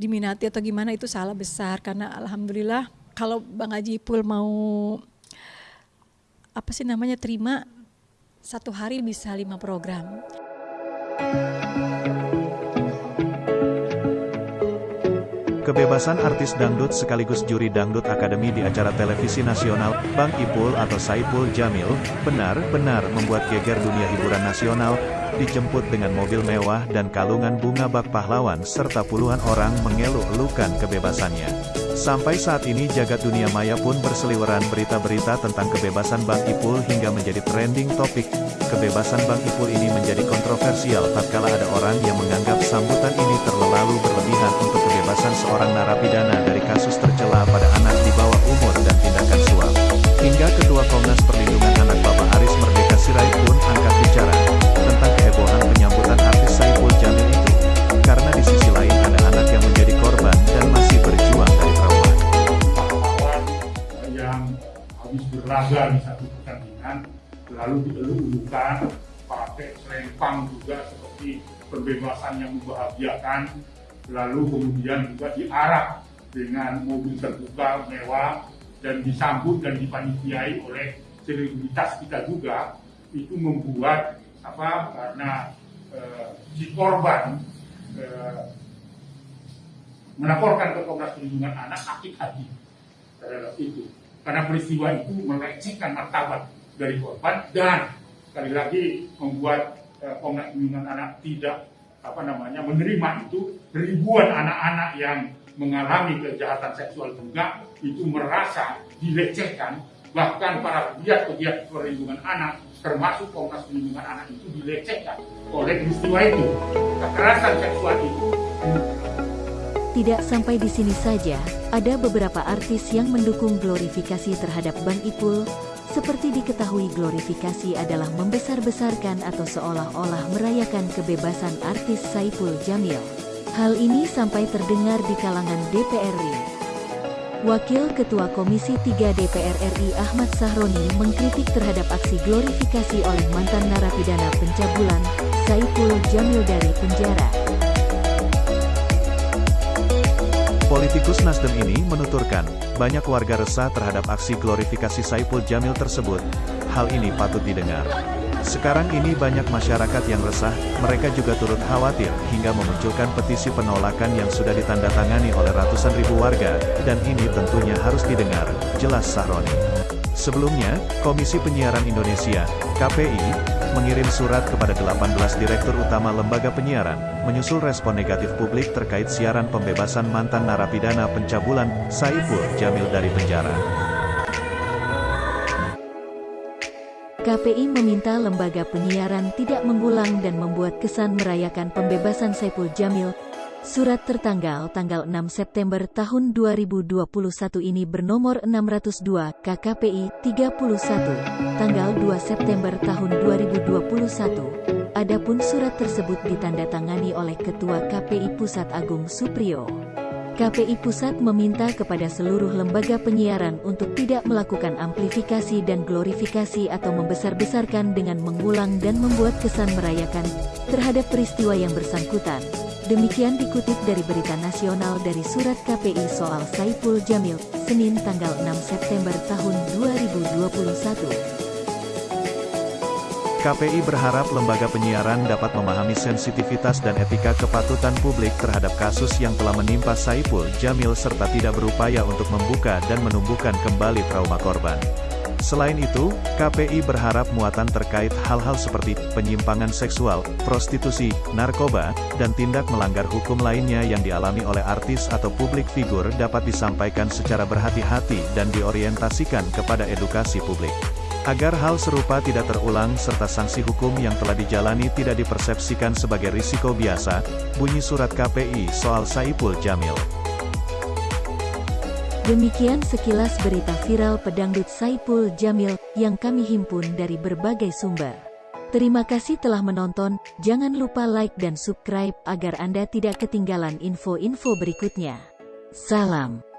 diminati atau gimana itu salah besar karena alhamdulillah kalau Bang Haji Pul mau apa sih namanya terima satu hari bisa lima program. Kebebasan artis dangdut sekaligus juri dangdut akademi di acara televisi nasional, Bang Ipul atau Saipul Jamil, benar-benar membuat geger dunia hiburan nasional, dijemput dengan mobil mewah dan kalungan bunga bak pahlawan serta puluhan orang mengeluh-elukan kebebasannya. Sampai saat ini jagat dunia maya pun berseliweran berita-berita tentang kebebasan Bang Ipul hingga menjadi trending topik. Kebebasan Bang Ipul ini menjadi kontroversial tatkala ada orang yang menganggap sambutan ini terlalu berlebihan untuk kebebasan seorang narapidana dari kasus tercela satu pertandingan lalu dielulukan pakai selempang juga seperti pembebasan yang membahagiakan lalu kemudian juga diarak dengan mobil terbuka mewah dan disambut dan dipanitiai oleh selebritas kita juga. Itu membuat apa karena eh, si korban eh, melaporkan ke Komnas Perlindungan Anak sakit hati terhadap itu karena peristiwa itu melecehkan martabat dari korban dan sekali lagi membuat eh, Komnas Perlindungan Anak tidak apa namanya menerima itu ribuan anak-anak yang mengalami kejahatan seksual juga itu merasa dilecehkan. Bahkan para pegiat-pegiat perlindungan anak termasuk Komnas Perlindungan Anak itu dilecehkan oleh peristiwa itu. Kekerasan seksual itu Tidak sampai di sini saja, ada beberapa artis yang mendukung glorifikasi terhadap Bang Ipul, seperti diketahui glorifikasi adalah membesar-besarkan atau seolah-olah merayakan kebebasan artis Saipul Jamil. Hal ini sampai terdengar di kalangan DPR RI. Wakil Ketua Komisi 3 DPR RI Ahmad Sahroni mengkritik terhadap aksi glorifikasi oleh mantan narapidana pencabulan, Saipul Jamil dari penjara. Politikus Nasdem ini menuturkan, banyak warga resah terhadap aksi glorifikasi Saipul Jamil tersebut. Hal ini patut didengar. Sekarang ini banyak masyarakat yang resah, mereka juga turut khawatir, hingga memunculkan petisi penolakan yang sudah ditandatangani oleh ratusan ribu warga, dan ini tentunya harus didengar, jelas Sahroni. Sebelumnya, Komisi Penyiaran Indonesia, KPI, mengirim surat kepada 18 Direktur Utama Lembaga Penyiaran, menyusul respon negatif publik terkait siaran pembebasan mantan narapidana pencabulan, Saiful Jamil dari penjara. KPI meminta lembaga penyiaran tidak mengulang dan membuat kesan merayakan pembebasan Saipul Jamil. Surat tertanggal tanggal 6 September tahun 2021 ini bernomor 602 KKPI 31, tanggal 2 September tahun 2021. Adapun surat tersebut ditandatangani oleh Ketua KPI Pusat Agung Supriyo. KPI Pusat meminta kepada seluruh lembaga penyiaran untuk tidak melakukan amplifikasi dan glorifikasi atau membesar-besarkan dengan mengulang dan membuat kesan merayakan terhadap peristiwa yang bersangkutan. Demikian dikutip dari berita nasional dari surat KPI soal Saiful Jamil, Senin tanggal 6 September tahun 2021. KPI berharap lembaga penyiaran dapat memahami sensitivitas dan etika kepatutan publik terhadap kasus yang telah menimpa Saipul Jamil serta tidak berupaya untuk membuka dan menumbuhkan kembali trauma korban. Selain itu, KPI berharap muatan terkait hal-hal seperti penyimpangan seksual, prostitusi, narkoba, dan tindak melanggar hukum lainnya yang dialami oleh artis atau publik figur dapat disampaikan secara berhati-hati dan diorientasikan kepada edukasi publik. Agar hal serupa tidak terulang serta sanksi hukum yang telah dijalani tidak dipersepsikan sebagai risiko biasa, bunyi surat KPI soal Saipul Jamil. Demikian sekilas berita viral pedangdut Saipul Jamil yang kami himpun dari berbagai sumber. Terima kasih telah menonton, jangan lupa like dan subscribe agar Anda tidak ketinggalan info-info berikutnya. Salam.